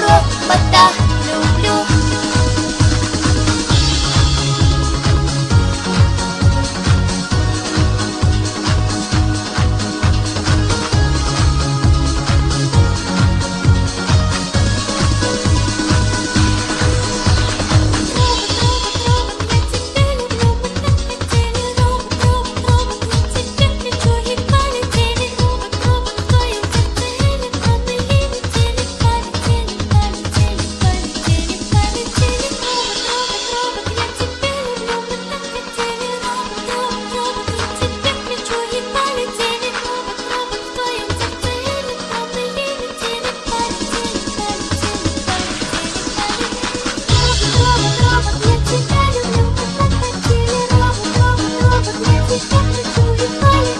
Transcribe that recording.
Rốt bất đắc I'm gonna make you mine.